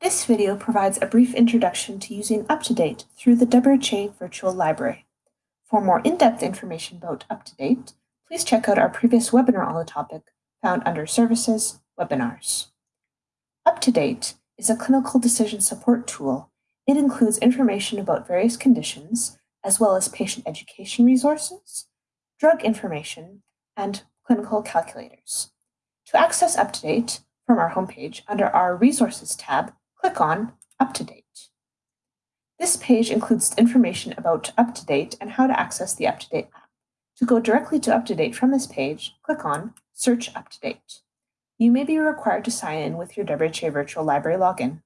This video provides a brief introduction to using UpToDate through the WRHA Virtual Library. For more in-depth information about UpToDate, please check out our previous webinar on the topic found under Services, Webinars. UpToDate is a clinical decision support tool. It includes information about various conditions, as well as patient education resources, drug information, and clinical calculators. To access UpToDate from our homepage under our Resources tab, click on UpToDate. This page includes information about UpToDate and how to access the UpToDate app. To go directly to UpToDate from this page, click on Search UpToDate. You may be required to sign in with your WRHA Virtual Library login.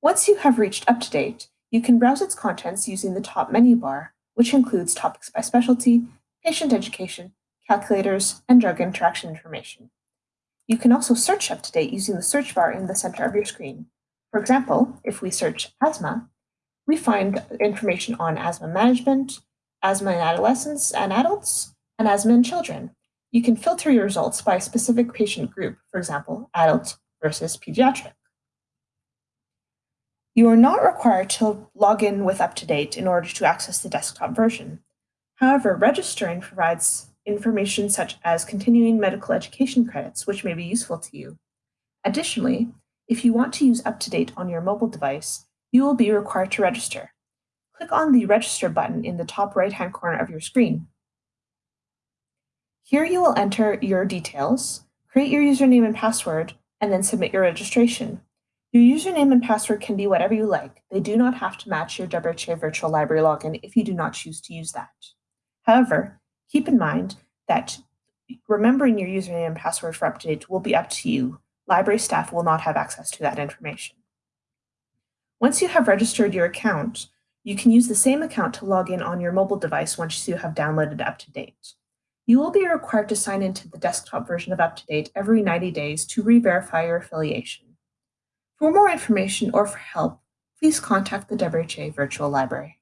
Once you have reached UpToDate, you can browse its contents using the top menu bar, which includes topics by specialty, patient education, calculators, and drug interaction information. You can also search UpToDate using the search bar in the center of your screen. For example, if we search asthma, we find information on asthma management, asthma in adolescents and adults, and asthma in children. You can filter your results by a specific patient group, for example, adult versus pediatric. You are not required to log in with UpToDate in order to access the desktop version. However, registering provides information such as continuing medical education credits, which may be useful to you. Additionally, if you want to use UpToDate on your mobile device, you will be required to register. Click on the Register button in the top right-hand corner of your screen. Here you will enter your details, create your username and password, and then submit your registration. Your username and password can be whatever you like. They do not have to match your WRHA Virtual Library login if you do not choose to use that. However, Keep in mind that remembering your username and password for UpToDate will be up to you. Library staff will not have access to that information. Once you have registered your account, you can use the same account to log in on your mobile device once you have downloaded UpToDate. You will be required to sign into the desktop version of UpToDate every 90 days to re-verify your affiliation. For more information or for help, please contact the WRHA Virtual Library.